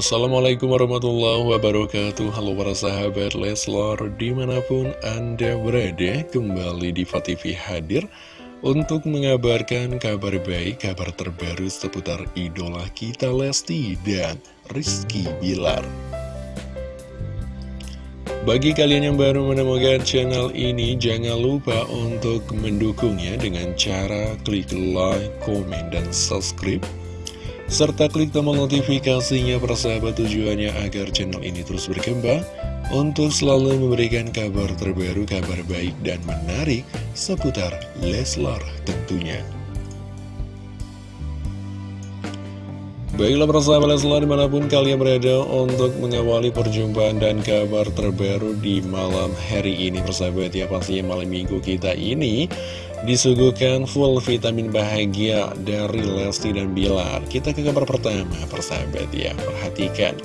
Assalamualaikum warahmatullahi wabarakatuh. Halo para sahabat Leslar Di mana pun anda berada Kembali di TV hadir Untuk mengabarkan kabar baik Kabar terbaru seputar idola kita Lesti Dan Rizky Bilar. Bagi kalian yang baru menemukan channel ini, jangan lupa untuk mendukungnya dengan cara klik like, komen, dan subscribe serta klik tombol notifikasinya persahabat tujuannya agar channel ini terus berkembang untuk selalu memberikan kabar terbaru, kabar baik dan menarik seputar Leslar tentunya. Baiklah persahabat Leslar di mana pun kalian berada untuk mengawali perjumpaan dan kabar terbaru di malam hari ini persahabat ya pastinya malam minggu kita ini disuguhkan full vitamin bahagia dari Lesti dan Bilar. Kita ke kabar pertama, persahabat ya, perhatikan.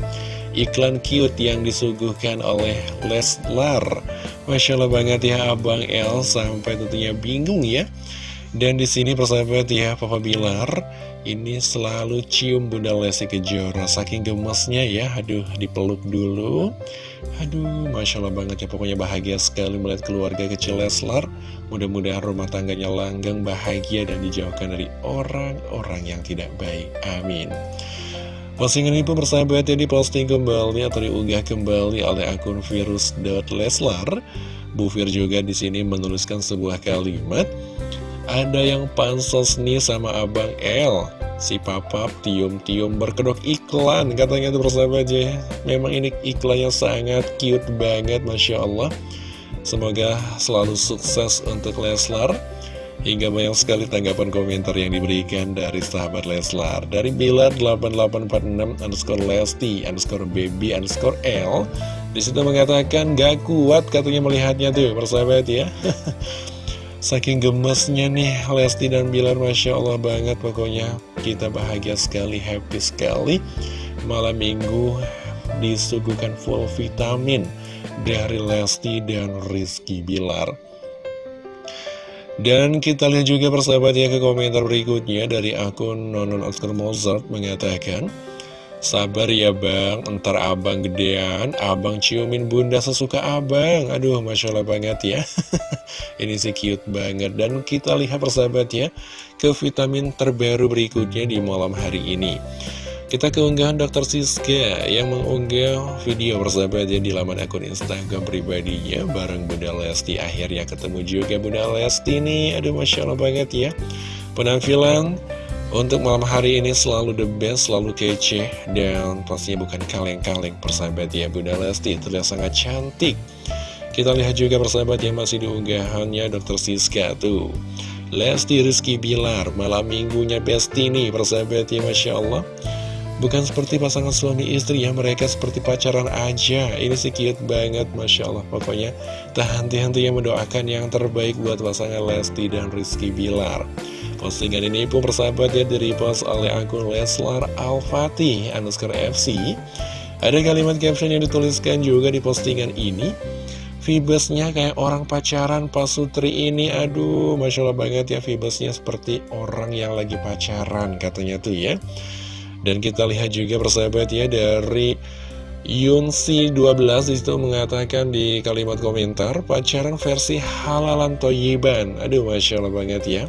Iklan cute yang disuguhkan oleh Leslar. Masya Allah banget ya Abang El sampai tentunya bingung ya. Dan di sini persahabat ya, Papa Bilar ini selalu cium Bunda Lesti Kejora. Saking gemasnya ya Aduh dipeluk dulu. Aduh Masya Allah banget ya Pokoknya bahagia sekali melihat keluarga kecil Leslar. Mudah-mudahan rumah tangganya langgang bahagia Dan dijauhkan dari orang-orang yang tidak baik. Amin. Postingan ini pun bersahabat ya diposting kembali atau diunggah kembali oleh akun virus.leslar Bu Fir juga di sini menuliskan sebuah kalimat ada yang pansos nih sama Abang L. Si Papap tium-tium berkedok iklan Katanya tuh persahabat ya Memang ini iklannya sangat cute banget Masya Allah. Semoga selalu sukses untuk Leslar. Hingga banyak sekali tanggapan komentar yang diberikan dari sahabat Leslar. Dari Bilar8846 underscore Lesti underscore baby underscore L. Di situ mengatakan gak kuat katanya melihatnya tuh persahabat ya Saking gemesnya nih Lesti dan Bilar Masya Allah banget pokoknya. Kita bahagia sekali, happy sekali. Malam minggu disuguhkan full vitamin Dari Lesti dan Rizky Bilar. Dan kita lihat juga persahabat ya ke komentar berikutnya dari akun Nonon Oscar Mozart mengatakan Sabar ya bang, ntar abang gedean, abang ciumin bunda sesuka abang. Aduh, Masya Allah banget ya. Ini sih cute banget. Dan kita lihat persahabat ya, ke vitamin terbaru berikutnya di malam hari ini. Kita keunggahan Dr. Siska yang mengunggah video persahabat ya di laman akun Instagram pribadinya bareng Bunda Lesti. Akhirnya ketemu juga Bunda Lesti nih. Aduh, Masya Allah banget ya. Penampilan untuk malam hari ini selalu the best, selalu kece Dan pastinya bukan kaleng-kaleng persahabat ya Bunda Lesti. Terlihat sangat cantik. Kita lihat juga persahabat yang masih diunggahannya Dr. Siska tuh. Lesti Rizky Bilar malam minggunya best ini persahabat ya Masya Allah. Bukan seperti pasangan suami istri ya Mereka seperti pacaran aja. Ini sih cute banget Masya Allah. Pokoknya tak henti-henti yang mendoakan yang terbaik Buat pasangan Lesti dan Rizky Bilar Postingan ini pun persahabat ya dari post oleh akun Leslar Al-Fatih underscore FC Ada kalimat caption yang dituliskan juga di postingan ini. Vibesnya kayak orang pacaran Pak Sutri ini. Aduh Masya Allah banget ya Vibesnya seperti orang yang lagi pacaran katanya tuh ya. Dan kita lihat juga persahabat ya dari Yunsi 12 di situ mengatakan di kalimat komentar Pacaran versi halalan toyiban. Aduh Masya Allah banget ya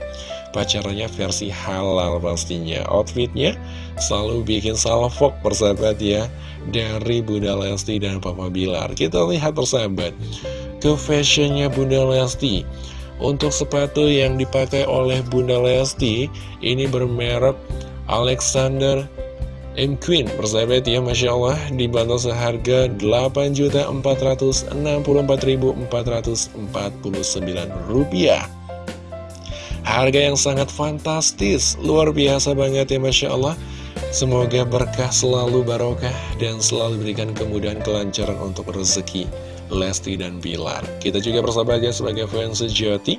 pacarannya versi halal pastinya. Outfitnya selalu bikin salvok persahabat ya Dari Bunda Lesti dan Papa Bilar. Kita lihat persahabat Ke fashionnya Bunda Lesti. Untuk sepatu yang dipakai oleh Bunda Lesti Ini bermerek Alexander M Queen. Persahabat ya Masya Allah dibantu seharga 8.464.449 rupiah Harga yang sangat fantastis, luar biasa banget ya Masya Allah. Semoga berkah selalu barokah dan selalu berikan kemudahan kelancaran untuk rezeki Lesti dan Bilar. Kita juga bersahabat sebagai fans sejati.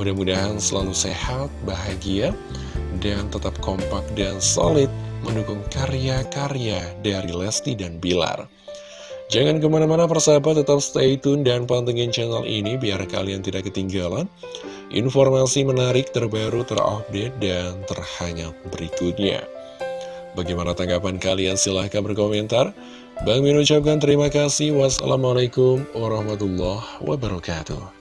Mudah-mudahan selalu sehat, bahagia, dan tetap kompak dan solid mendukung karya-karya dari Lesti dan Bilar. Jangan ke mana-mana persahabat, tetap stay tune dan pantengin channel ini biar kalian tidak ketinggalan Informasi menarik terbaru terupdate dan terhangat berikutnya Bagaimana tanggapan kalian? Silahkan berkomentar. Bang Min ucapkan terima kasih. Wassalamualaikum warahmatullahi wabarakatuh.